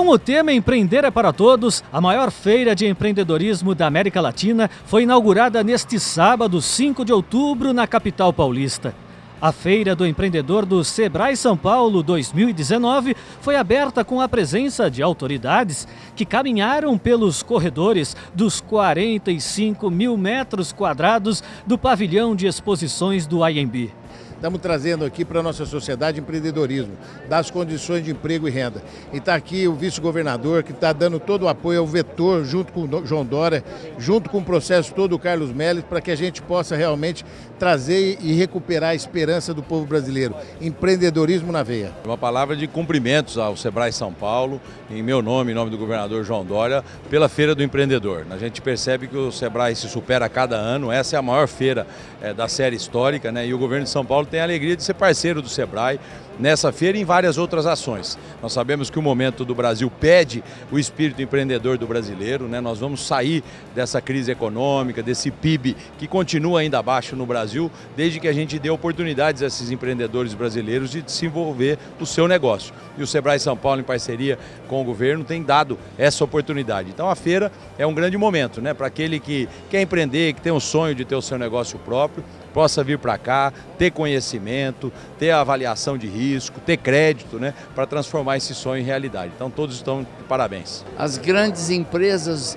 Com o tema Empreender é para Todos, a maior feira de empreendedorismo da América Latina foi inaugurada neste sábado, 5 de outubro, na capital paulista. A Feira do Empreendedor do Sebrae São Paulo 2019 foi aberta com a presença de autoridades que caminharam pelos corredores dos 45 mil metros quadrados do pavilhão de exposições do IMB. Estamos trazendo aqui para a nossa sociedade empreendedorismo, das condições de emprego e renda. E está aqui o vice-governador que está dando todo o apoio ao vetor, junto com o João Dória, junto com o processo todo o Carlos Melles, para que a gente possa realmente trazer e recuperar a esperança do povo brasileiro. Empreendedorismo na veia. Uma palavra de cumprimentos ao Sebrae São Paulo, em meu nome, em nome do governador João Dória, pela Feira do Empreendedor. A gente percebe que o Sebrae se supera a cada ano, essa é a maior feira é, da série histórica, né? e o governo de São Paulo tem a alegria de ser parceiro do Sebrae nessa feira e em várias outras ações. Nós sabemos que o momento do Brasil pede o espírito empreendedor do brasileiro, né? nós vamos sair dessa crise econômica, desse PIB que continua ainda baixo no Brasil, desde que a gente dê oportunidades a esses empreendedores brasileiros de desenvolver o seu negócio. E o Sebrae São Paulo, em parceria com o governo, tem dado essa oportunidade. Então a feira é um grande momento né? para aquele que quer empreender, que tem um sonho de ter o seu negócio próprio, possa vir para cá, ter conhecimento, ter avaliação de risco, ter crédito, né, para transformar esse sonho em realidade. Então todos estão de parabéns. As grandes empresas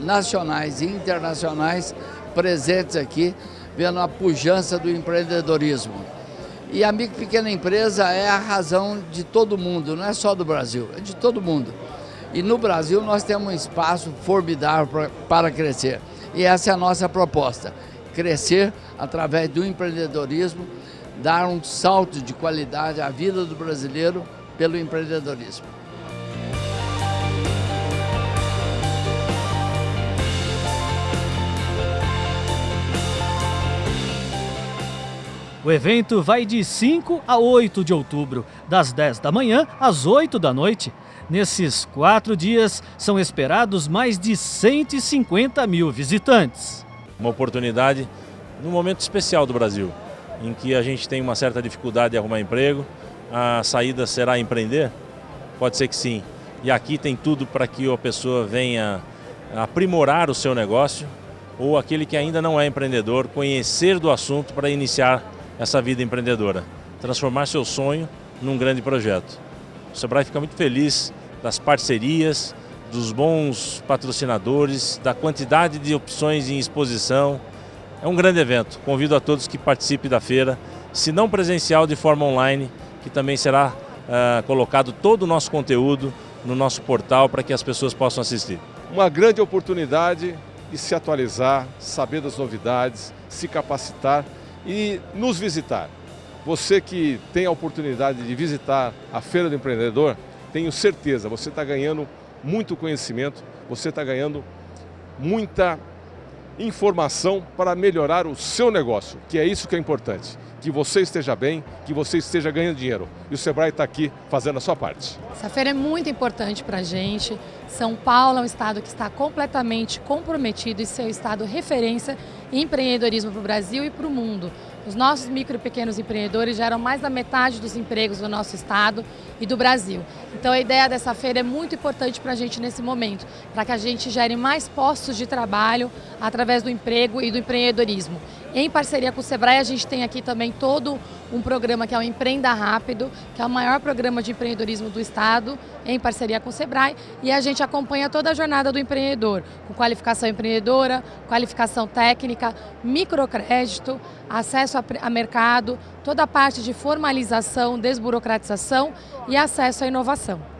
nacionais e internacionais presentes aqui, vendo a pujança do empreendedorismo. E a micro pequena empresa é a razão de todo mundo, não é só do Brasil, é de todo mundo. E no Brasil nós temos um espaço formidável para crescer. E essa é a nossa proposta crescer através do empreendedorismo, dar um salto de qualidade à vida do brasileiro pelo empreendedorismo. O evento vai de 5 a 8 de outubro, das 10 da manhã às 8 da noite. Nesses quatro dias, são esperados mais de 150 mil visitantes uma oportunidade num momento especial do Brasil, em que a gente tem uma certa dificuldade de arrumar emprego, a saída será empreender? Pode ser que sim. E aqui tem tudo para que a pessoa venha aprimorar o seu negócio ou aquele que ainda não é empreendedor, conhecer do assunto para iniciar essa vida empreendedora, transformar seu sonho num grande projeto. O Sebrae fica muito feliz das parcerias, dos bons patrocinadores, da quantidade de opções em exposição. É um grande evento. Convido a todos que participem da feira, se não presencial, de forma online, que também será uh, colocado todo o nosso conteúdo no nosso portal para que as pessoas possam assistir. Uma grande oportunidade de se atualizar, saber das novidades, se capacitar e nos visitar. Você que tem a oportunidade de visitar a Feira do Empreendedor, tenho certeza, você está ganhando muito conhecimento, você está ganhando muita informação para melhorar o seu negócio, que é isso que é importante. Que você esteja bem, que você esteja ganhando dinheiro. E o Sebrae está aqui fazendo a sua parte. Essa feira é muito importante para a gente. São Paulo é um estado que está completamente comprometido em ser o estado referência empreendedorismo para o Brasil e para o mundo. Os nossos micro e pequenos empreendedores geram mais da metade dos empregos do nosso estado e do Brasil. Então a ideia dessa feira é muito importante para a gente nesse momento, para que a gente gere mais postos de trabalho através do emprego e do empreendedorismo. Em parceria com o Sebrae, a gente tem aqui também todo um programa que é o Empreenda Rápido, que é o maior programa de empreendedorismo do Estado, em parceria com o Sebrae, e a gente acompanha toda a jornada do empreendedor, com qualificação empreendedora, qualificação técnica, microcrédito, acesso a, a mercado, toda a parte de formalização, desburocratização e acesso à inovação.